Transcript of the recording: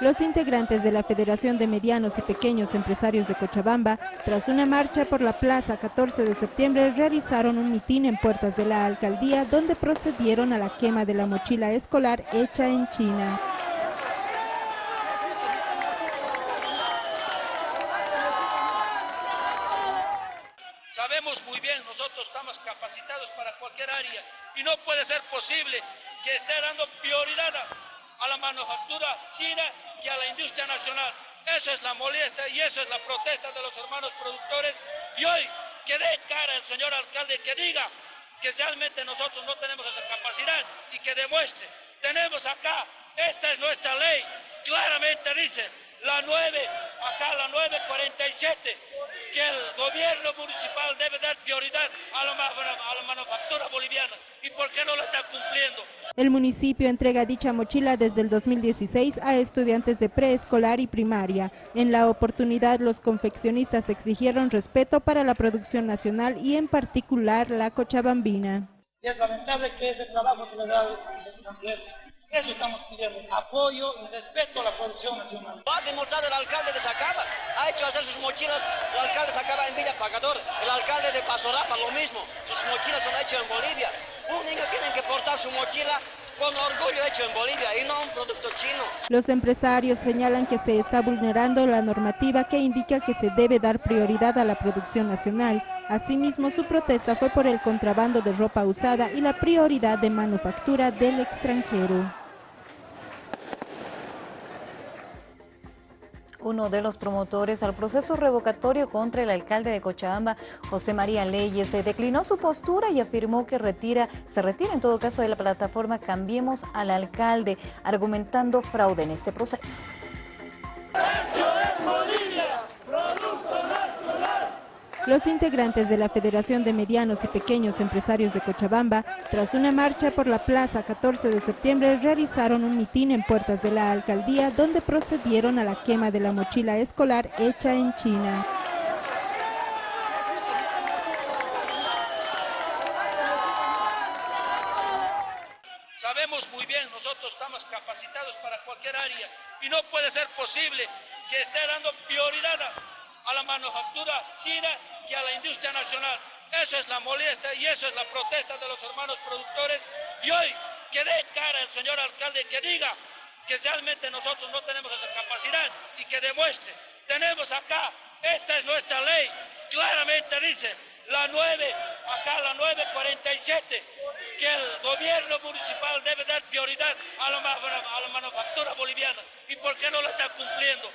Los integrantes de la Federación de Medianos y Pequeños Empresarios de Cochabamba, tras una marcha por la plaza 14 de septiembre, realizaron un mitin en puertas de la alcaldía donde procedieron a la quema de la mochila escolar hecha en China. Sabemos muy bien, nosotros estamos capacitados para cualquier área y no puede ser posible que esté dando prioridad a la manufactura china y a la industria nacional. Esa es la molestia y esa es la protesta de los hermanos productores. Y hoy que dé cara el señor alcalde que diga que realmente nosotros no tenemos esa capacidad y que demuestre. Tenemos acá, esta es nuestra ley, claramente dice, la 9, acá la 947, que el gobierno municipal debe dar prioridad a la, a manufactura boliviana. ¿Y por qué no lo está cumpliendo? El municipio entrega dicha mochila desde el 2016 a estudiantes de preescolar y primaria. En la oportunidad, los confeccionistas exigieron respeto para la producción nacional y en particular la cochabambina. es lamentable que ese trabajo se le da a los extranjeros. Eso estamos pidiendo, apoyo y respeto a la producción nacional. Ha demostrado el alcalde de Sacaba, ha hecho hacer sus mochilas, el alcalde Sacaba en Villa Pagador, el alcalde de Pasorapa lo mismo, sus mochilas son hechas en Bolivia. Un niño tiene que portar su mochila con orgullo hecho en Bolivia y no un producto chino. Los empresarios señalan que se está vulnerando la normativa que indica que se debe dar prioridad a la producción nacional. Asimismo, su protesta fue por el contrabando de ropa usada y la prioridad de manufactura del extranjero. Uno de los promotores al proceso revocatorio contra el alcalde de Cochabamba, José María Leyes, se declinó su postura y afirmó que retira, se retira en todo caso de la plataforma Cambiemos al Alcalde, argumentando fraude en este proceso. Los integrantes de la Federación de Medianos y Pequeños Empresarios de Cochabamba, tras una marcha por la plaza 14 de septiembre, realizaron un mitin en puertas de la alcaldía donde procedieron a la quema de la mochila escolar hecha en China. Sabemos muy bien, nosotros estamos capacitados para cualquier área y no puede ser posible que esté dando prioridad a a la manufactura china y a la industria nacional. Esa es la molestia y esa es la protesta de los hermanos productores. Y hoy que dé cara el señor alcalde que diga que realmente nosotros no tenemos esa capacidad y que demuestre. Tenemos acá, esta es nuestra ley, claramente dice, la 9, acá la 947, que el gobierno municipal debe dar prioridad a la, a la manufactura boliviana. ¿Y por qué no lo está cumpliendo?